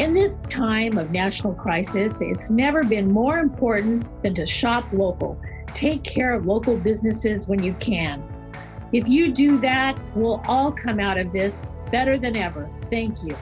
In this time of national crisis, it's never been more important than to shop local. Take care of local businesses when you can. If you do that, we'll all come out of this better than ever. Thank you.